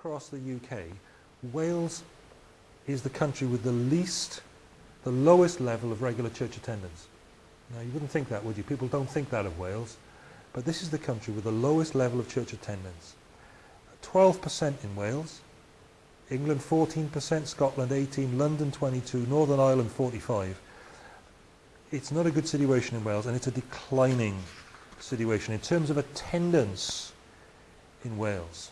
across the UK, Wales is the country with the least, the lowest level of regular church attendance. Now you wouldn't think that, would you? People don't think that of Wales. But this is the country with the lowest level of church attendance. 12% in Wales, England 14%, Scotland 18%, London 22, Northern Ireland 45. It's not a good situation in Wales and it's a declining situation in terms of attendance in Wales.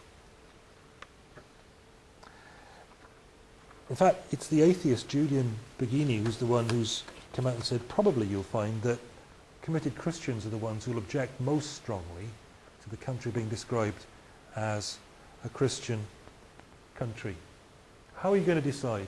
In fact, it's the atheist Julian Baggini who's the one who's come out and said probably you'll find that committed Christians are the ones who will object most strongly to the country being described as a Christian country. How are you going to decide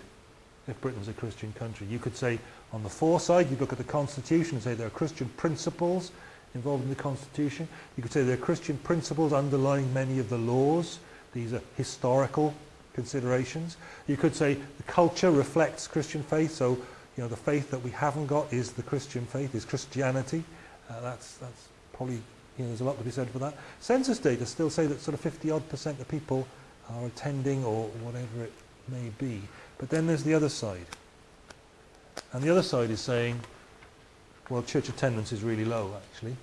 if Britain's a Christian country? You could say on the for side, you look at the Constitution and say there are Christian principles involved in the Constitution. You could say there are Christian principles underlying many of the laws. These are historical considerations. You could say the culture reflects Christian faith, so you know the faith that we haven't got is the Christian faith, is Christianity. Uh, that's that's probably you know there's a lot to be said for that. Census data still say that sort of 50 odd percent of people are attending or whatever it may be. But then there's the other side. And the other side is saying, well, church attendance is really low, actually.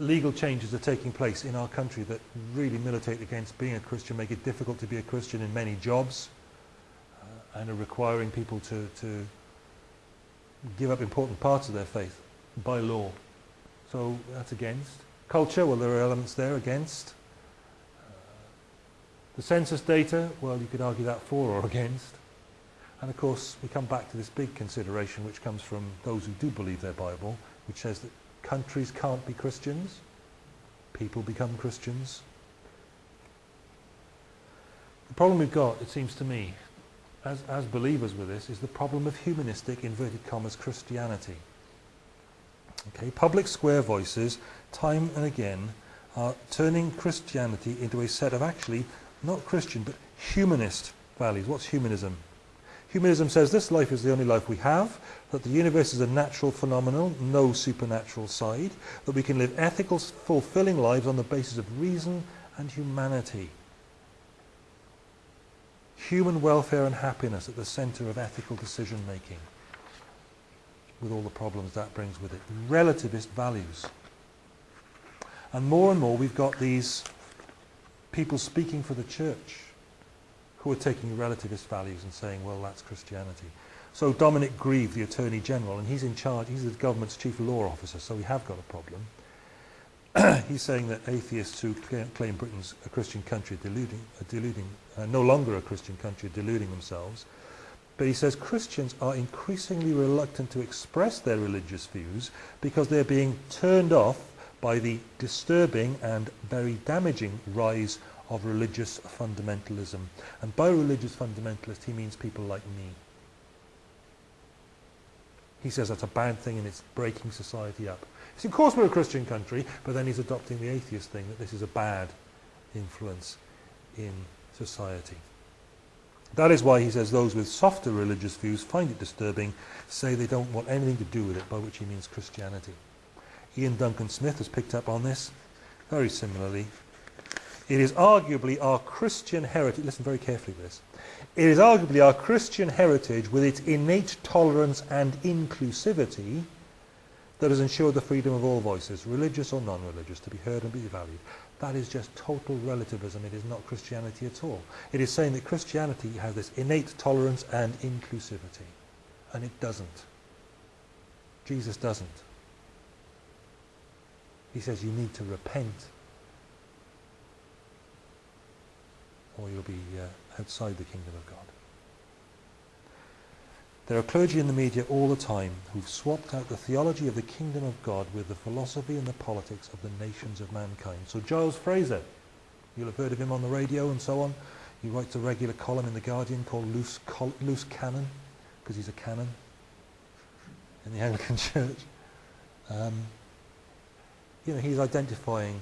Legal changes are taking place in our country that really militate against being a Christian, make it difficult to be a Christian in many jobs, uh, and are requiring people to, to give up important parts of their faith by law. So that's against. Culture, well, there are elements there against. The census data, well, you could argue that for or against. And of course, we come back to this big consideration which comes from those who do believe their Bible, which says that countries can't be Christians, people become Christians. The problem we've got, it seems to me, as, as believers with this, is the problem of humanistic, inverted commas, Christianity. Okay, public square voices, time and again, are turning Christianity into a set of actually not Christian, but humanist values. What's humanism? Humanism says this life is the only life we have, that the universe is a natural phenomenon, no supernatural side, that we can live ethical, fulfilling lives on the basis of reason and humanity. Human welfare and happiness at the center of ethical decision making, with all the problems that brings with it. Relativist values. And more and more we've got these people speaking for the church who are taking relativist values and saying, well, that's Christianity. So Dominic Grieve, the Attorney General, and he's in charge, he's the government's chief law officer, so we have got a problem. he's saying that atheists who claim Britain's a Christian country are deluding, are deluding uh, no longer a Christian country, are deluding themselves. But he says Christians are increasingly reluctant to express their religious views because they're being turned off by the disturbing and very damaging rise of religious fundamentalism. And by religious fundamentalist, he means people like me. He says that's a bad thing and it's breaking society up. So of course we're a Christian country, but then he's adopting the atheist thing, that this is a bad influence in society. That is why he says those with softer religious views find it disturbing, say they don't want anything to do with it, by which he means Christianity. Iain Duncan Smith has picked up on this very similarly. It is arguably our Christian heritage, listen very carefully to this, it is arguably our Christian heritage with its innate tolerance and inclusivity that has ensured the freedom of all voices, religious or non-religious, to be heard and be valued. That is just total relativism. It is not Christianity at all. It is saying that Christianity has this innate tolerance and inclusivity. And it doesn't. Jesus doesn't. He says you need to repent or you'll be uh, outside the kingdom of God. There are clergy in the media all the time who've swapped out the theology of the kingdom of God with the philosophy and the politics of the nations of mankind. So Giles Fraser, you'll have heard of him on the radio and so on. He writes a regular column in The Guardian called Loose, Col Loose because he's a canon in the Anglican Church. Um, you know, he's identifying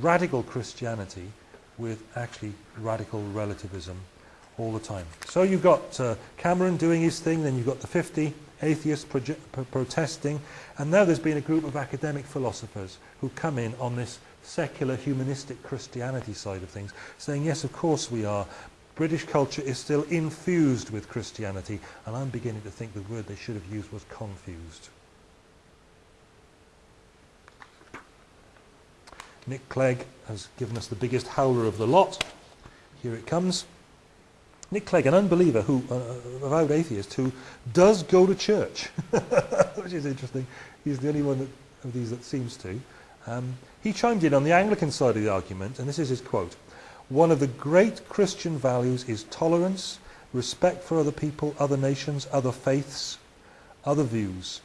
radical Christianity with actually radical relativism all the time. So you've got uh, Cameron doing his thing, then you've got the 50 atheists protesting, and now there's been a group of academic philosophers who come in on this secular humanistic Christianity side of things, saying, yes, of course we are. British culture is still infused with Christianity, and I'm beginning to think the word they should have used was confused. Nick Clegg has given us the biggest howler of the lot. Here it comes. Nick Clegg, an unbeliever, who, uh, avowed atheist, who does go to church, which is interesting. He's the only one that, of these that seems to. Um, he chimed in on the Anglican side of the argument, and this is his quote. One of the great Christian values is tolerance, respect for other people, other nations, other faiths, other views.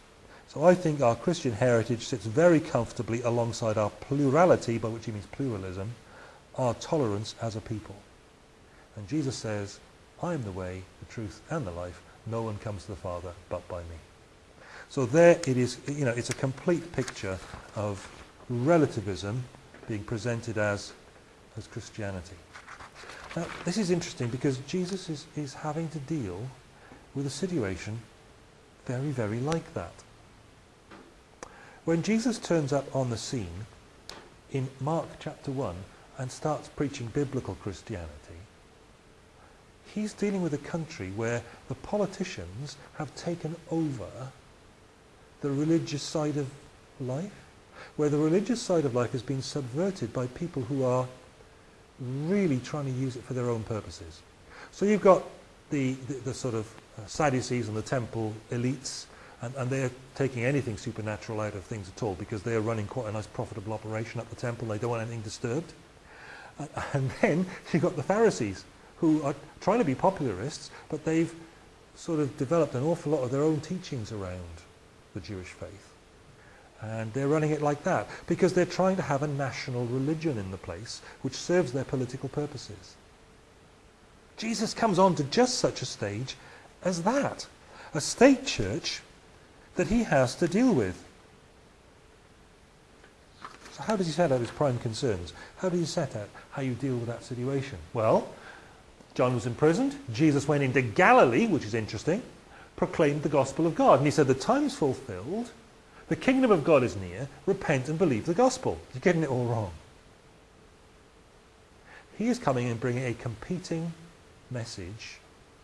So I think our Christian heritage sits very comfortably alongside our plurality, by which he means pluralism, our tolerance as a people. And Jesus says, I am the way, the truth, and the life. No one comes to the Father but by me. So there it is, you know, it's a complete picture of relativism being presented as, as Christianity. Now, this is interesting because Jesus is, is having to deal with a situation very, very like that. When Jesus turns up on the scene in Mark chapter 1 and starts preaching biblical Christianity, he's dealing with a country where the politicians have taken over the religious side of life, where the religious side of life has been subverted by people who are really trying to use it for their own purposes. So you've got the, the, the sort of uh, Sadducees and the temple elites, and, and they're taking anything supernatural out of things at all because they're running quite a nice profitable operation at the temple. They don't want anything disturbed. And then you've got the Pharisees, who are trying to be popularists, but they've sort of developed an awful lot of their own teachings around the Jewish faith. And they're running it like that because they're trying to have a national religion in the place which serves their political purposes. Jesus comes on to just such a stage as that. A state church that he has to deal with. So how does he set out his prime concerns? How do you set out how you deal with that situation? Well, John was imprisoned. Jesus went into Galilee, which is interesting, proclaimed the gospel of God. And he said, the time's fulfilled. The kingdom of God is near. Repent and believe the gospel. You're getting it all wrong. He is coming and bringing a competing message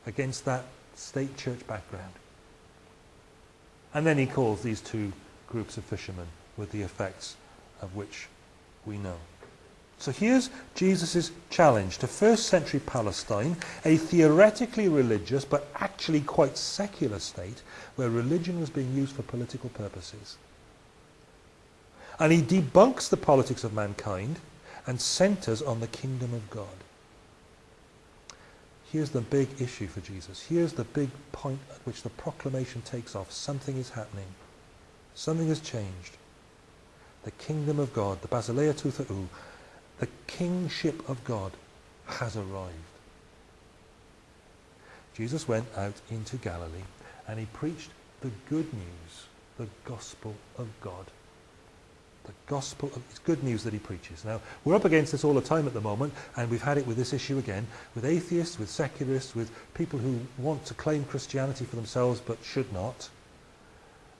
against that state church background. And then he calls these two groups of fishermen with the effects of which we know. So here's Jesus' challenge to first century Palestine, a theoretically religious but actually quite secular state where religion was being used for political purposes. And he debunks the politics of mankind and centers on the kingdom of God. Here's the big issue for Jesus. Here's the big point at which the proclamation takes off. Something is happening. Something has changed. The kingdom of God, the Basileia tou Theou, the kingship of God has arrived. Jesus went out into Galilee and he preached the good news, the gospel of God. The gospel of, it's good news that he preaches. Now, we're up against this all the time at the moment, and we've had it with this issue again, with atheists, with secularists, with people who want to claim Christianity for themselves but should not,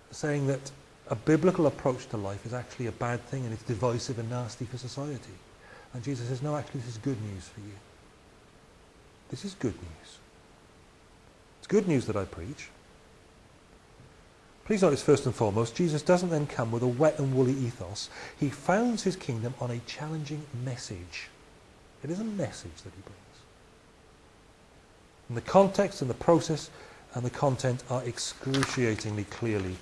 saying that a biblical approach to life is actually a bad thing and it's divisive and nasty for society. And Jesus says, no, actually, this is good news for you. This is good news. It's good news that I preach. Please notice first and foremost, Jesus doesn't then come with a wet and woolly ethos. He founds his kingdom on a challenging message. It is a message that he brings. And the context and the process and the content are excruciatingly clearly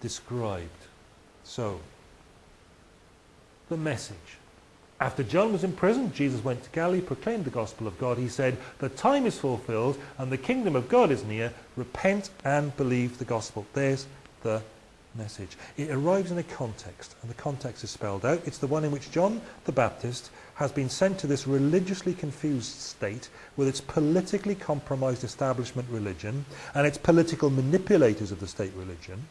described. So, the message. After John was in prison, Jesus went to Galilee, proclaimed the gospel of God. He said, the time is fulfilled and the kingdom of God is near. Repent and believe the gospel. There's the message. It arrives in a context, and the context is spelled out. It's the one in which John the Baptist has been sent to this religiously confused state with its politically compromised establishment religion and its political manipulators of the state religion.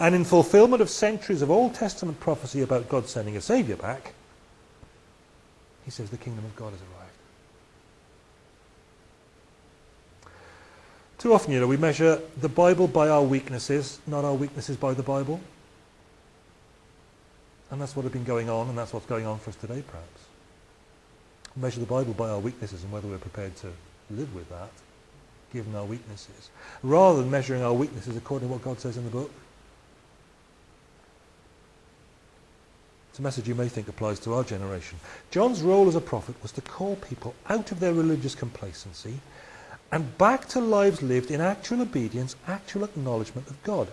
And in fulfillment of centuries of Old Testament prophecy about God sending a saviour back, he says the kingdom of God has arrived. Too often, you know, we measure the Bible by our weaknesses, not our weaknesses by the Bible. And that's what had been going on, and that's what's going on for us today, perhaps. We measure the Bible by our weaknesses and whether we're prepared to live with that, given our weaknesses, rather than measuring our weaknesses according to what God says in the book. It's a message you may think applies to our generation. John's role as a prophet was to call people out of their religious complacency and back to lives lived in actual obedience, actual acknowledgement of God.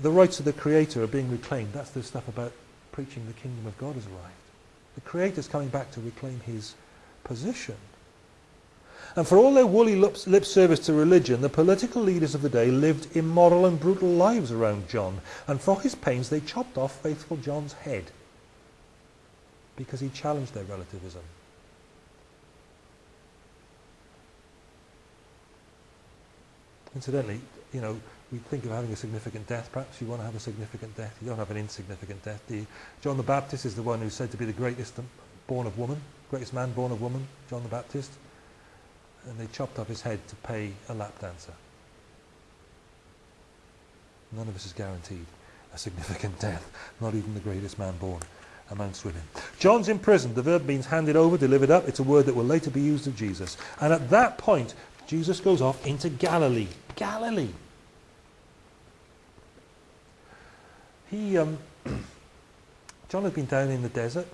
The rights of the Creator are being reclaimed. That's the stuff about preaching the kingdom of God has arrived. The Creator's coming back to reclaim his position. And for all their woolly lip service to religion, the political leaders of the day lived immoral and brutal lives around John. And for his pains, they chopped off faithful John's head because he challenged their relativism. Incidentally, you know, we think of having a significant death. Perhaps you want to have a significant death. You don't have an insignificant death, do you? John the Baptist is the one who's said to be the greatest born of woman, greatest man born of woman, John the Baptist. And they chopped off his head to pay a lap dancer. None of us is guaranteed a significant death, not even the greatest man born amongst women. John's imprisoned. The verb means handed over, delivered up. It's a word that will later be used of Jesus. And at that point, Jesus goes off into Galilee. Galilee. He, um, John had been down in the desert.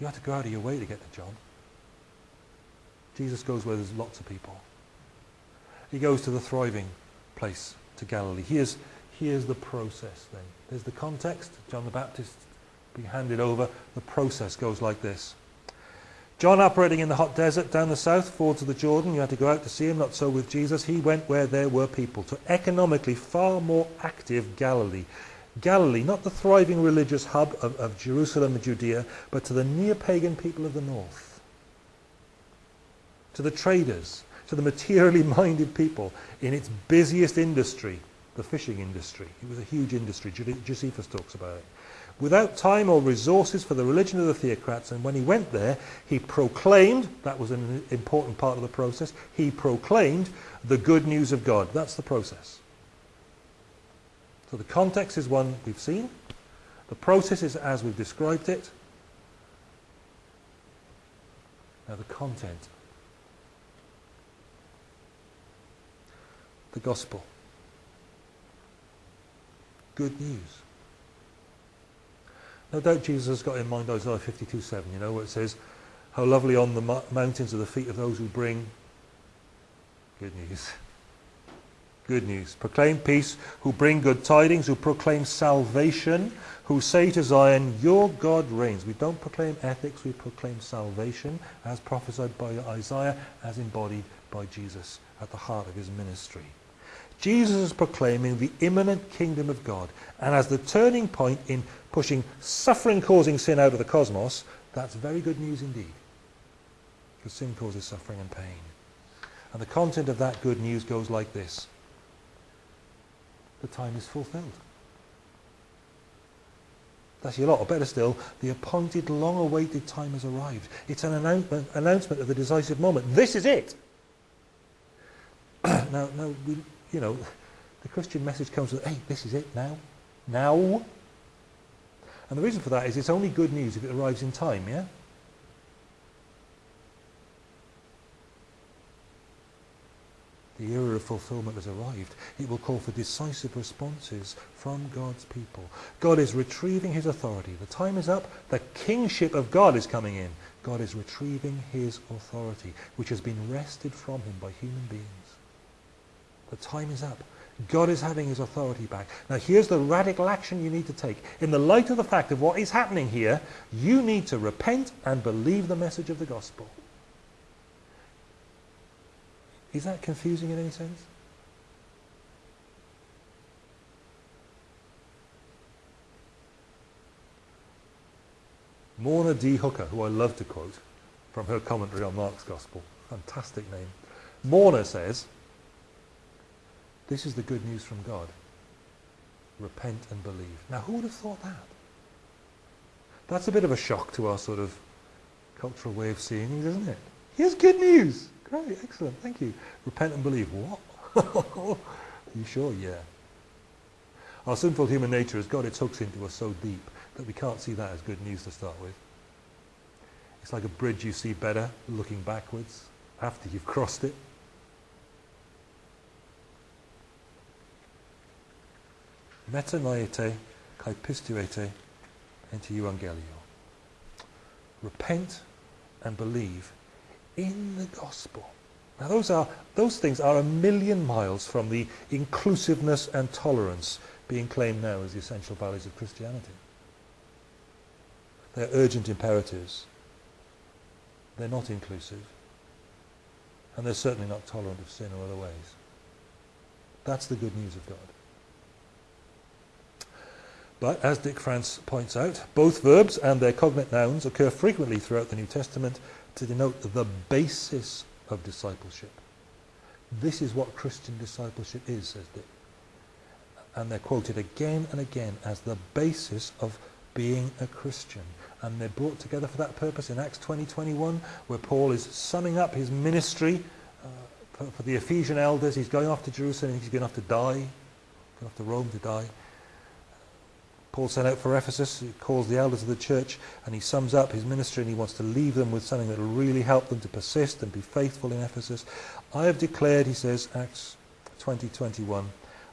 You had to go out of your way to get to John. Jesus goes where there's lots of people. He goes to the thriving place, to Galilee. Here's, here's the process then. There's the context. John the Baptist being handed over. The process goes like this. John operating in the hot desert down the south, forwards of the Jordan, you had to go out to see him, not so with Jesus. He went where there were people, to economically far more active Galilee. Galilee, not the thriving religious hub of, of Jerusalem and Judea, but to the near-pagan people of the north. To the traders, to the materially minded people in its busiest industry, the fishing industry. It was a huge industry. Josephus talks about it without time or resources for the religion of the theocrats. And when he went there, he proclaimed, that was an important part of the process, he proclaimed the good news of God. That's the process. So the context is one we've seen. The process is as we've described it. Now the content. The gospel. Good news. No doubt Jesus has got in mind Isaiah 52:7, you know, where it says, How lovely on the mountains are the feet of those who bring good news. Good news. Proclaim peace, who bring good tidings, who proclaim salvation, who say to Zion, Your God reigns. We don't proclaim ethics, we proclaim salvation, as prophesied by Isaiah, as embodied by Jesus at the heart of his ministry. Jesus is proclaiming the imminent kingdom of God. And as the turning point in pushing suffering-causing sin out of the cosmos, that's very good news indeed. Because sin causes suffering and pain. And the content of that good news goes like this. The time is fulfilled. That's a lot, or better still, the appointed, long-awaited time has arrived. It's an announcement, announcement of the decisive moment. This is it. now, now we, you know, the Christian message comes with, hey, this is it now. Now. And the reason for that is it's only good news if it arrives in time, yeah? The era of fulfillment has arrived. It will call for decisive responses from God's people. God is retrieving his authority. The time is up. The kingship of God is coming in. God is retrieving his authority, which has been wrested from him by human beings. The time is up. God is having his authority back. Now here's the radical action you need to take. In the light of the fact of what is happening here, you need to repent and believe the message of the gospel. Is that confusing in any sense? Morna D. Hooker, who I love to quote from her commentary on Mark's Gospel, fantastic name. Morna says, this is the good news from God. Repent and believe. Now, who would have thought that? That's a bit of a shock to our sort of cultural way of seeing things, isn't it? Here's good news. Great, excellent, thank you. Repent and believe. What? Are you sure? Yeah. Our sinful human nature has got its hooks into us so deep that we can't see that as good news to start with. It's like a bridge you see better looking backwards after you've crossed it. Metanoete kai pistuete ente euangelio. Repent and believe in the gospel. Now those, are, those things are a million miles from the inclusiveness and tolerance being claimed now as the essential values of Christianity. They're urgent imperatives. They're not inclusive. And they're certainly not tolerant of sin or other ways. That's the good news of God. But, as Dick France points out, both verbs and their cognate nouns occur frequently throughout the New Testament to denote the basis of discipleship. This is what Christian discipleship is, says Dick. And they're quoted again and again as the basis of being a Christian. And they're brought together for that purpose in Acts 20:21, where Paul is summing up his ministry uh, for, for the Ephesian elders. He's going off to Jerusalem, he's going off to die, going off to Rome to die. Paul sent out for Ephesus, he calls the elders of the church, and he sums up his ministry and he wants to leave them with something that will really help them to persist and be faithful in Ephesus. I have declared, he says, Acts 20:21,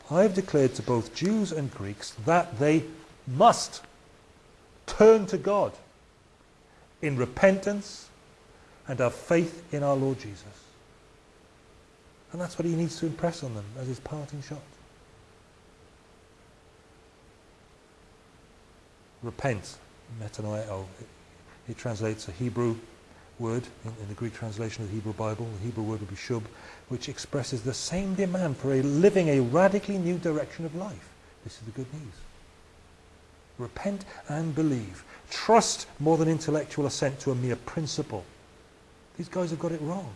I have declared to both Jews and Greeks that they must turn to God in repentance and have faith in our Lord Jesus. And that's what he needs to impress on them as his parting shot. Repent, metanoeo. It, it translates a Hebrew word in, in, the Greek translation of the Hebrew Bible. The Hebrew word would be shub, which expresses the same demand for a living a radically new direction of life. This is the good news. Repent and believe. Trust more than intellectual assent to a mere principle. These guys have got it wrong.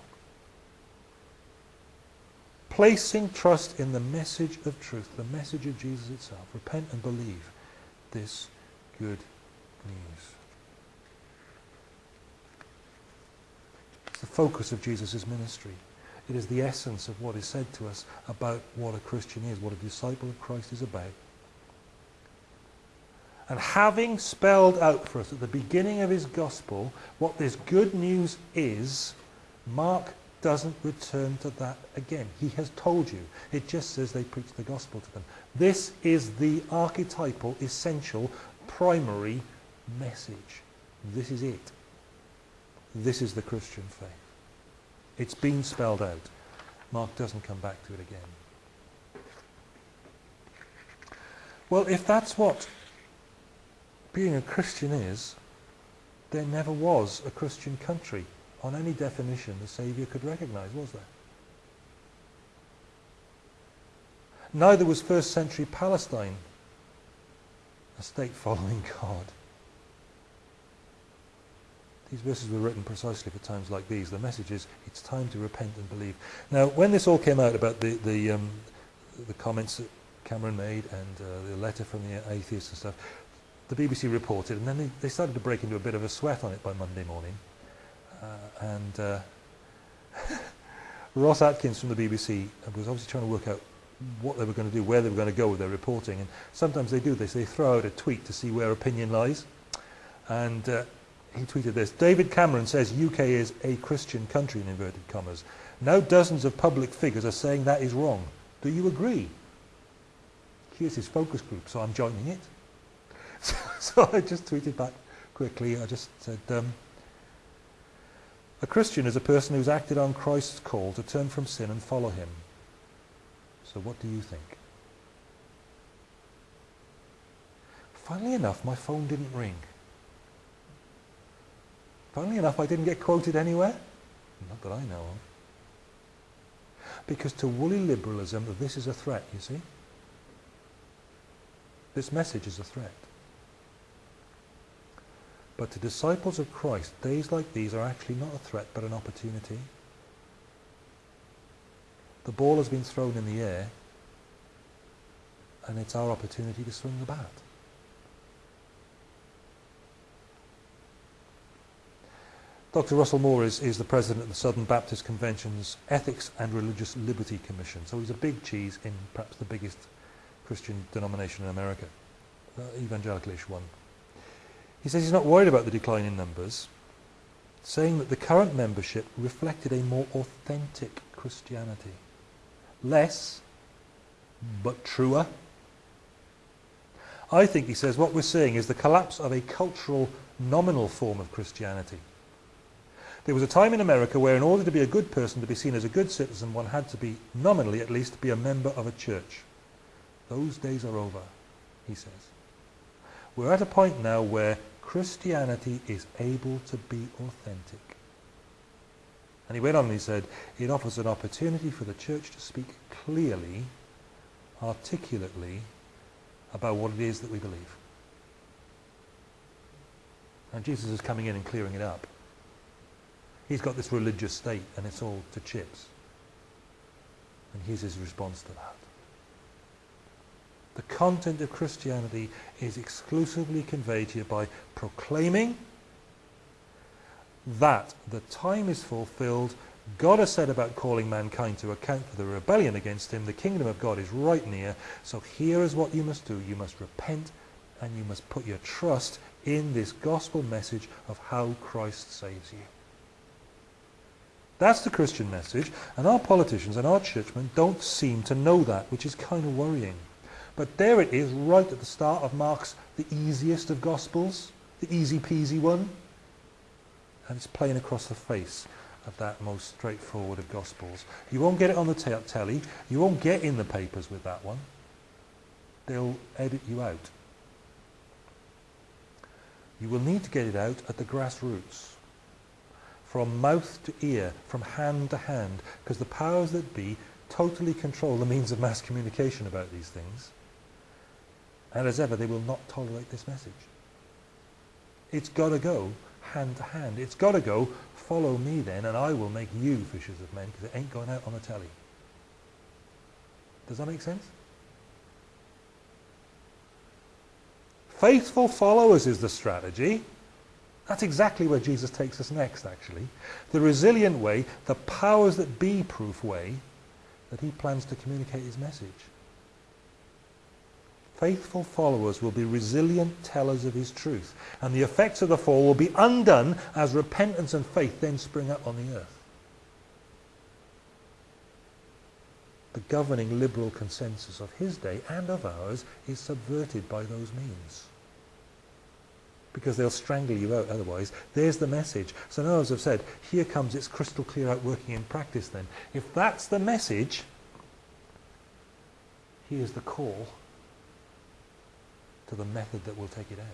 Placing trust in the message of truth, the message of Jesus itself. Repent and believe this good news. It's the focus of Jesus' ministry. It is the essence of what is said to us about what a Christian is, what a disciple of Christ is about. And having spelled out for us at the beginning of his gospel what this good news is, Mark doesn't return to that again. He has told you. It just says they preach the gospel to them. This is the archetypal, essential primary message. This is it. This is the Christian faith. It's been spelled out. Mark doesn't come back to it again. Well, if that's what being a Christian is, there never was a Christian country on any definition the Saviour could recognize, was there? Neither was first century Palestine a state following God. These verses were written precisely for times like these. The message is, it's time to repent and believe. Now, when this all came out about the, the, um, the comments that Cameron made and uh, the letter from the atheists and stuff, the BBC reported, and then they, they, started to break into a bit of a sweat on it by Monday morning. Uh, and uh, Ros Atkins from the BBC was obviously trying to work out what they were going to do, where they were going to go with their reporting. And sometimes they do this. They throw out a tweet to see where opinion lies. And uh, he tweeted this. David Cameron says UK is a Christian country, in inverted commas. Now dozens of public figures are saying that is wrong. Do you agree? Here's his focus group, so I'm joining it. So, so I just tweeted back quickly. I just said, um, a Christian is a person who's acted on Christ's call to turn from sin and follow him. So what do you think? Funnily enough, my phone didn't ring. Funnily enough, I didn't get quoted anywhere. Not that I know of. Because to woolly liberalism, this is a threat, you see. This message is a threat. But to disciples of Christ, days like these are actually not a threat, but an opportunity. The ball has been thrown in the air and it's our opportunity to swing the bat. Dr. Russell Moore is, is the president of the Southern Baptist Convention's Ethics and Religious Liberty Commission. So he's a big cheese in perhaps the biggest Christian denomination in America, uh, evangelicalish one. He says he's not worried about the decline in numbers, saying that the current membership reflected a more authentic Christianity. Less, but truer. I think, he says, what we're seeing is the collapse of a cultural, nominal form of Christianity. There was a time in America where in order to be a good person, to be seen as a good citizen, one had to be, nominally at least, be a member of a church. Those days are over, he says. We're at a point now where Christianity is able to be authentic. And he went on and he said, it offers an opportunity for the church to speak clearly, articulately, about what it is that we believe. And Jesus is coming in and clearing it up. He's got this religious state and it's all to chips. And here's his response to that. The content of Christianity is exclusively conveyed here by proclaiming that the time is fulfilled. God has said about calling mankind to account for the rebellion against him. The kingdom of God is right near. So here is what you must do. You must repent and you must put your trust in this gospel message of how Christ saves you. That's the Christian message, and our politicians and our churchmen don't seem to know that, which is kind of worrying. But there it is, right at the start of Mark's the easiest of Gospels, the easy peasy one. And it's playing across the face of that most straightforward of Gospels. You won't get it on the telly, you won't get in the papers with that one. They'll edit you out. You will need to get it out at the grassroots from mouth to ear, from hand to hand, because the powers that be totally control the means of mass communication about these things. And as ever, they will not tolerate this message. It's got to go hand to hand. It's got to go, follow me then, and I will make you fishers of men, because it ain't going out on the telly. Does that make sense? Faithful followers is the strategy. That's exactly where Jesus takes us next, actually. The resilient way, the powers that be proof way that he plans to communicate his message. Faithful followers will be resilient tellers of his truth, and the effects of the fall will be undone as repentance and faith then spring up on the earth. The governing liberal consensus of his day and of ours is subverted by those means because they'll strangle you out otherwise. There's the message. So now, as I've said, here comes its crystal clear out working in practice then. If that's the message, here's the call to the method that will take it out.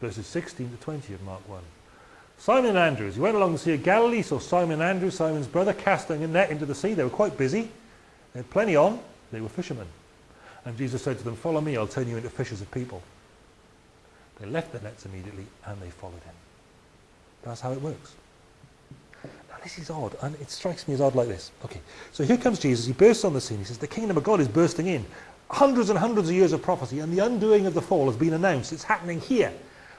Verses 16 to 20 of Mark 1. Simon and Andrews, he went along the Sea of Galilee, saw Simon and Andrew, Simon's brother, casting a net into the sea. They were quite busy. They had plenty on. They were fishermen. And Jesus said to them, follow me, I'll turn you into fishers of people. They left their nets immediately and they followed him. That's how it works. Now this is odd, and it strikes me as odd like this. Okay, so here comes Jesus, he bursts on the scene, he says, the kingdom of God is bursting in. Hundreds and hundreds of years of prophecy, and the undoing of the fall has been announced. It's happening here.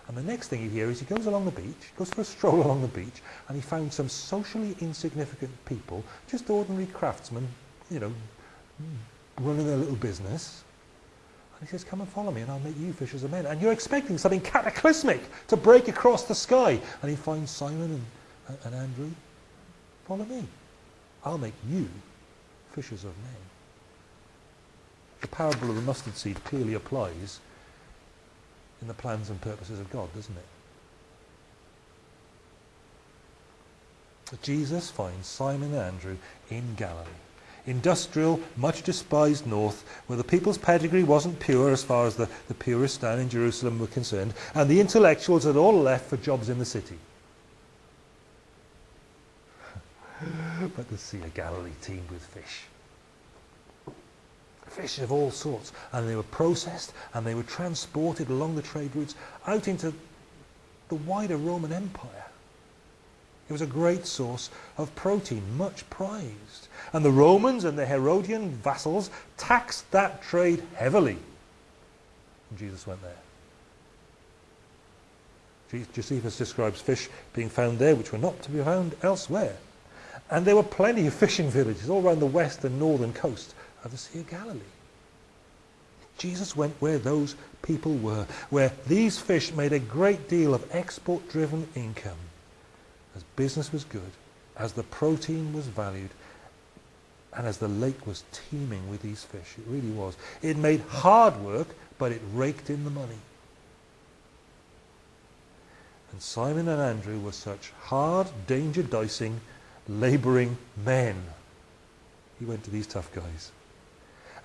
And the next thing you hear is he goes along the beach, goes for a stroll along the beach, and he found some socially insignificant people, just ordinary craftsmen, you know, running their little business, and he says, come and follow me and I'll make you fishers of men. And you're expecting something cataclysmic to break across the sky. And he finds Simon and, and Andrew. Follow me. I'll make you fishers of men. The parable of the mustard seed clearly applies in the plans and purposes of God, doesn't it? Jesus finds Simon and Andrew in Galilee industrial, much despised north, where the people's pedigree wasn't pure as far as the, the purest down in Jerusalem were concerned, and the intellectuals had all left for jobs in the city. but the Sea of Galilee teemed with fish. Fish of all sorts, and they were processed and they were transported along the trade routes out into the wider Roman Empire. It was a great source of protein, much prized. And the Romans and the Herodian vassals taxed that trade heavily. And Jesus went there. Josephus describes fish being found there which were not to be found elsewhere. And there were plenty of fishing villages all around the west and northern coast of the Sea of Galilee. Jesus went where those people were, where these fish made a great deal of export-driven income. As business was good, as the protein was valued, and as the lake was teeming with these fish. It really was. It made hard work, but it raked in the money. And Simon and Andrew were such hard, danger-dicing, labouring men. He went to these tough guys.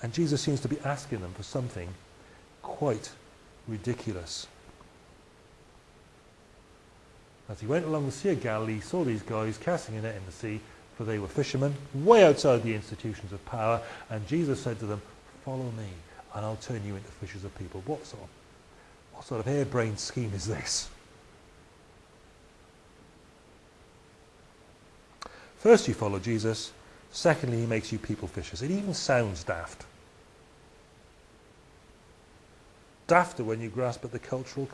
And Jesus seems to be asking them for something quite ridiculous. As he went along the Sea of Galilee, he saw these guys casting a net in the sea, for they were fishermen, way outside the institutions of power, and Jesus said to them, follow me, and I'll turn you into fishers of people. What sort of, what sort of harebrained scheme is this? First you follow Jesus, secondly he makes you people fishers. It even sounds daft. Dafter when you grasp at the cultural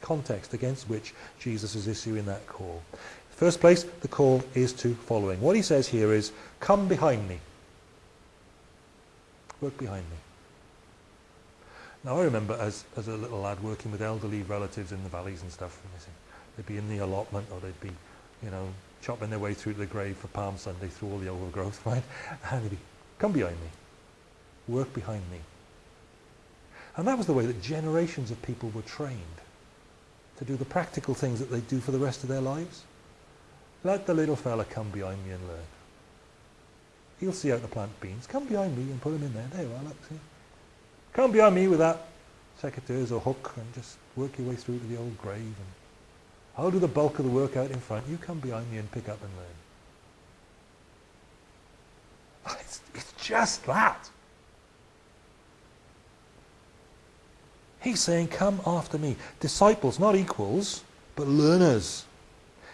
context against which Jesus is issuing that call. First place, the call is to following. What he says here is, come behind me. Work behind me. Now I remember as, as a little lad working with elderly relatives in the valleys and stuff. They'd be in the allotment or they'd be, you know, chopping their way through to the grave for Palm Sunday through all the overgrowth, right? And they'd be, come behind me. Work behind me. And that was the way that generations of people were trained to do the practical things that they do for the rest of their lives. Let the little fella come behind me and learn. He'll see how to plant beans. Come behind me and put them in there. There you are, look, see. Come behind me with that secateurs or hook and just work your way through to the old grave. And I'll do the bulk of the work out in front. You come behind me and pick up and learn. It's, it's just that. He's saying, come after me. Disciples, not equals, but learners.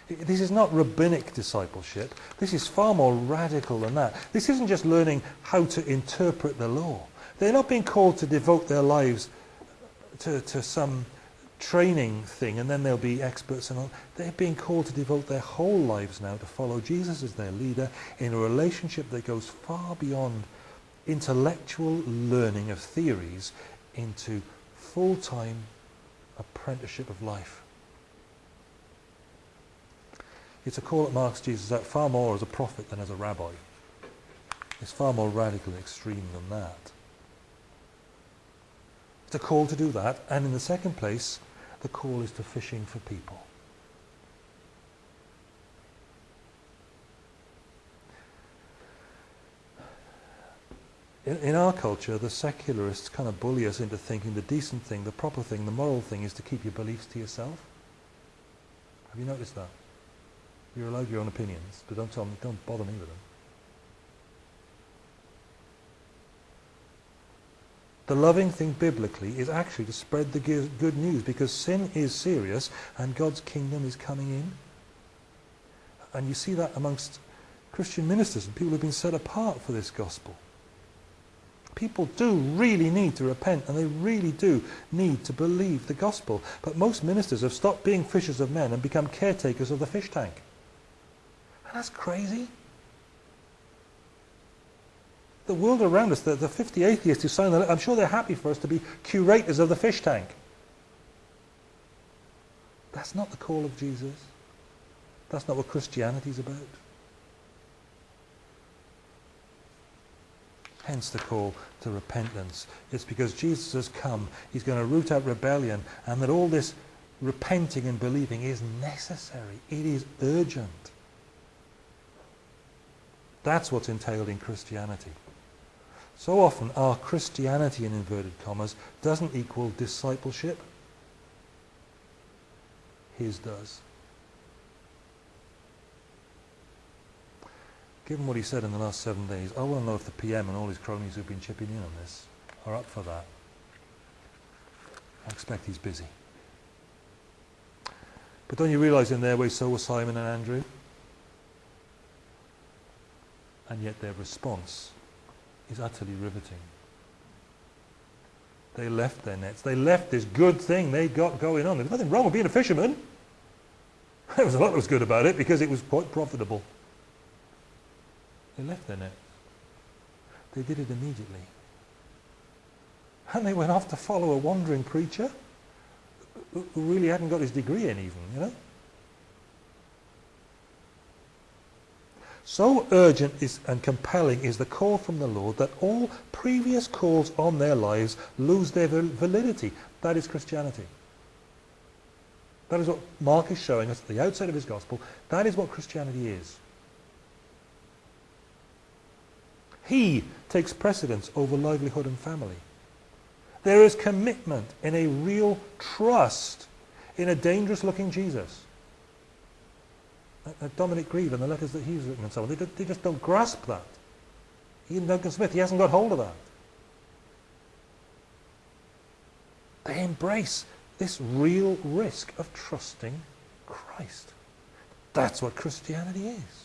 This is not rabbinic discipleship. This is far more radical than that. This isn't just learning how to interpret the law. They're not being called to devote their lives to, to some training thing and then they'll be experts and all. They're being called to devote their whole lives now to follow Jesus as their leader in a relationship that goes far beyond intellectual learning of theories into full-time apprenticeship of life. It's a call that marks Jesus out far more as a prophet than as a rabbi. It's far more radical and extreme than that. It's a call to do that, and in the second place, the call is to fishing for people. In, in our culture, the secularists kind of bully us into thinking the decent thing, the proper thing, the moral thing is to keep your beliefs to yourself. Have you noticed that? You're allowed your own opinions, but don't tell me, don't bother me with them. The loving thing biblically is actually to spread the good news because sin is serious and God's kingdom is coming in. And you see that amongst Christian ministers and people who have been set apart for this gospel. People do really need to repent and they really do need to believe the gospel. But most ministers have stopped being fishers of men and become caretakers of the fish tank. And that's crazy. The world around us, the, the 50 atheists who sign the I'm sure they're happy for us to be curators of the fish tank. That's not the call of Jesus. That's not what Christianity is about. Hence the call to repentance. It's because Jesus has come, he's going to root out rebellion, and that all this repenting and believing is necessary. It is urgent. That's what's entailed in Christianity. So often our Christianity, in inverted commas, doesn't equal discipleship. His does. Given what he said in the last seven days, I want to know if the PM and all his cronies who've been chipping in on this are up for that. I expect he's busy. But don't you realise in their way so were Simon and Andrew? And yet their response is utterly riveting. They left their nets. They left this good thing they got going on. There's nothing wrong with being a fisherman. There was a lot that was good about it because it was quite profitable. They left their net. They did it immediately. And they went off to follow a wandering preacher who really hadn't got his degree in even, you know. So urgent is, and compelling is the call from the Lord that all previous calls on their lives lose their validity. That is Christianity. That is what Mark is showing us at the outset of his gospel. That is what Christianity is. He takes precedence over livelihood and family. There is commitment in a real trust in a dangerous looking Jesus. Dominic Grieve and the letters that he's written and so on, they, they just don't grasp that. Even Duncan Smith, he hasn't got hold of that. They embrace this real risk of trusting Christ. That's what Christianity is.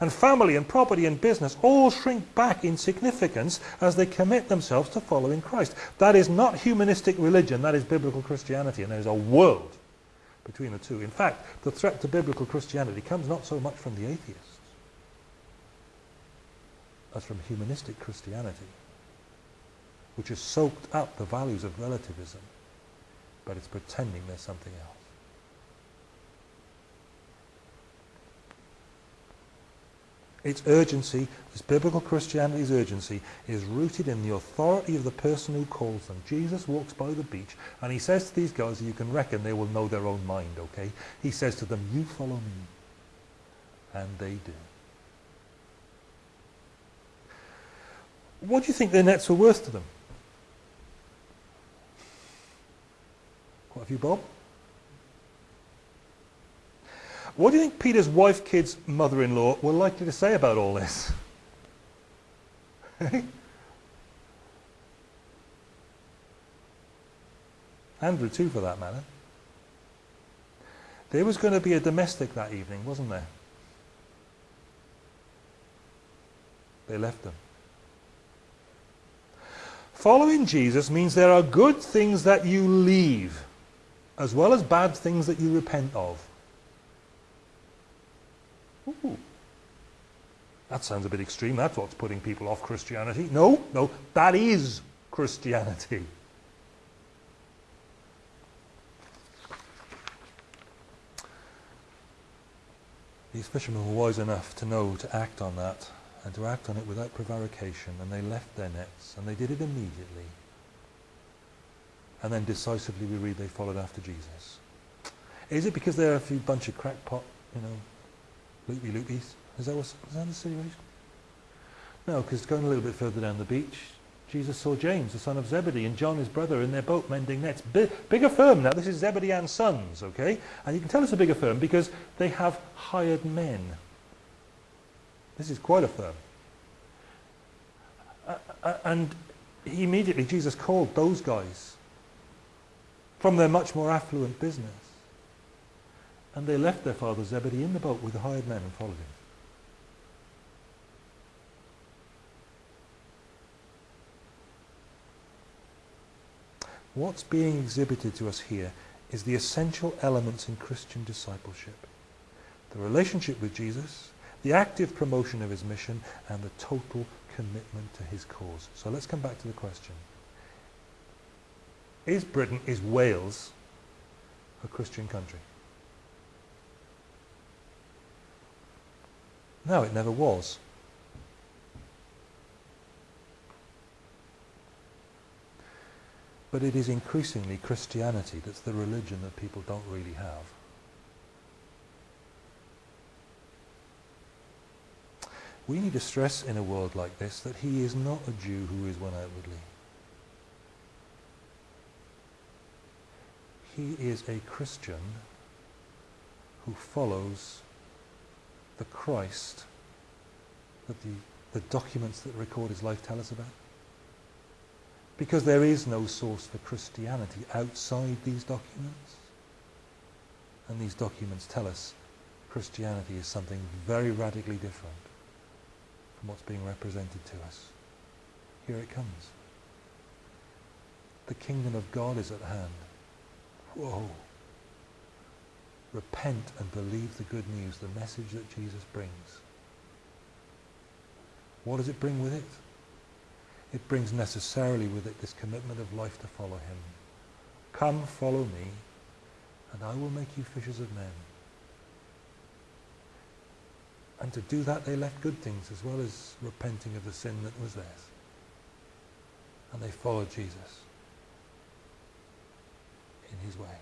And family and property and business all shrink back in significance as they commit themselves to following Christ. That is not humanistic religion, that is biblical Christianity, and there is a world between the two. In fact, the threat to biblical Christianity comes not so much from the atheists as from humanistic Christianity, which has soaked up the values of relativism, but it's pretending there's something else. Its urgency, this biblical Christianity's urgency, is rooted in the authority of the person who calls them. Jesus walks by the beach and he says to these guys, you can reckon they will know their own mind, okay? He says to them, you follow me. And they do. What do you think their nets were worth to them? Quite a few Bob? What do you think Peter's wife, kids, mother-in-law were likely to say about all this? Andrew too, for that matter. There was going to be a domestic that evening, wasn't there? They left them. Following Jesus means there are good things that you leave, as well as bad things that you repent of. Ooh. That sounds a bit extreme. That's what's putting people off Christianity. No, no, that is Christianity. These fishermen were wise enough to know to act on that and to act on it without prevarication and they left their nets and they did it immediately. And then decisively we read they followed after Jesus. Is it because they're a few bunch of crackpot, you know, loopy loopies. Is that, what, is that the situation? No, because going a little bit further down the beach, Jesus saw James, the son of Zebedee, and John, his brother, in their boat mending nets. Bigger firm now. This is Zebedee and Sons, okay? And you can tell it's a bigger firm because they have hired men. This is quite a firm. Uh, uh, and immediately Jesus called those guys from their much more affluent business and they left their father Zebedee in the boat with the hired men and followed him. What's being exhibited to us here is the essential elements in Christian discipleship. The relationship with Jesus, the active promotion of his mission, and the total commitment to his cause. So let's come back to the question. Is Britain, is Wales a Christian country? No, it never was. But it is increasingly Christianity that's the religion that people don't really have. We need to stress in a world like this that he is not a Jew who is one outwardly. He is a Christian who follows the Christ that the, the documents that record his life tell us about? Because there is no source for Christianity outside these documents. And these documents tell us Christianity is something very radically different from what's being represented to us. Here it comes. The kingdom of God is at hand. Whoa. Repent and believe the good news, the message that Jesus brings. What does it bring with it? it brings necessarily with it this commitment of life to follow him. Come, follow me, and I will make you fishers of men. And to do that, they left good things as well as repenting of the sin that was theirs. And they followed Jesus in his way.